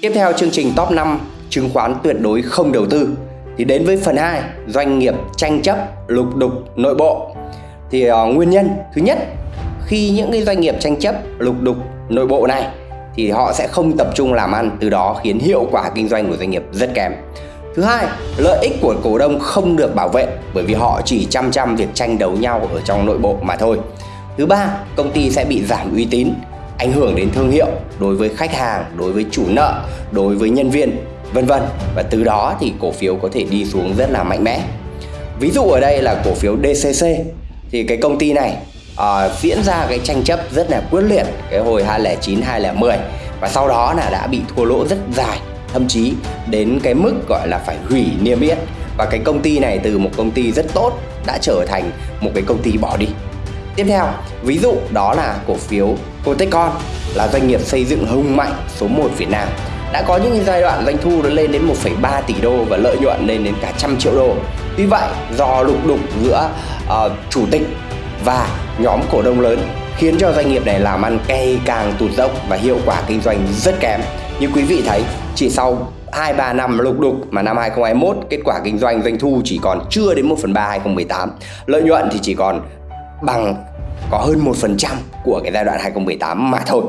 Tiếp theo chương trình top 5 chứng khoán tuyệt đối không đầu tư. Thì đến với phần 2 doanh nghiệp tranh chấp lục đục nội bộ. Thì uh, nguyên nhân thứ nhất khi những cái doanh nghiệp tranh chấp lục đục nội bộ này thì họ sẽ không tập trung làm ăn từ đó khiến hiệu quả kinh doanh của doanh nghiệp rất kém. Thứ hai, lợi ích của cổ đông không được bảo vệ bởi vì họ chỉ chăm chăm việc tranh đấu nhau ở trong nội bộ mà thôi. Thứ ba, công ty sẽ bị giảm uy tín, ảnh hưởng đến thương hiệu đối với khách hàng, đối với chủ nợ, đối với nhân viên, vân vân. Và từ đó thì cổ phiếu có thể đi xuống rất là mạnh mẽ. Ví dụ ở đây là cổ phiếu DCC thì cái công ty này à, diễn ra cái tranh chấp rất là quyết liệt cái hồi 2009 2010 và sau đó là đã bị thua lỗ rất dài thậm chí đến cái mức gọi là phải hủy niêm yết. Và cái công ty này từ một công ty rất tốt đã trở thành một cái công ty bỏ đi tiếp theo ví dụ đó là cổ phiếu Cotecon là doanh nghiệp xây dựng hùng mạnh số 1 Việt Nam. Đã có những giai đoạn doanh thu nó lên đến 1,3 tỷ đô và lợi nhuận lên đến cả trăm triệu đô. Tuy vậy do lục đục giữa uh, chủ tịch và nhóm cổ đông lớn khiến cho doanh nghiệp này làm ăn ngày càng tụt dốc và hiệu quả kinh doanh rất kém. Như quý vị thấy chỉ sau 2-3 năm lục đục mà năm 2021 kết quả kinh doanh doanh thu chỉ còn chưa đến 1 phần 3 2018 lợi nhuận thì chỉ còn bằng có hơn 1% của cái giai đoạn 2018 mà thôi.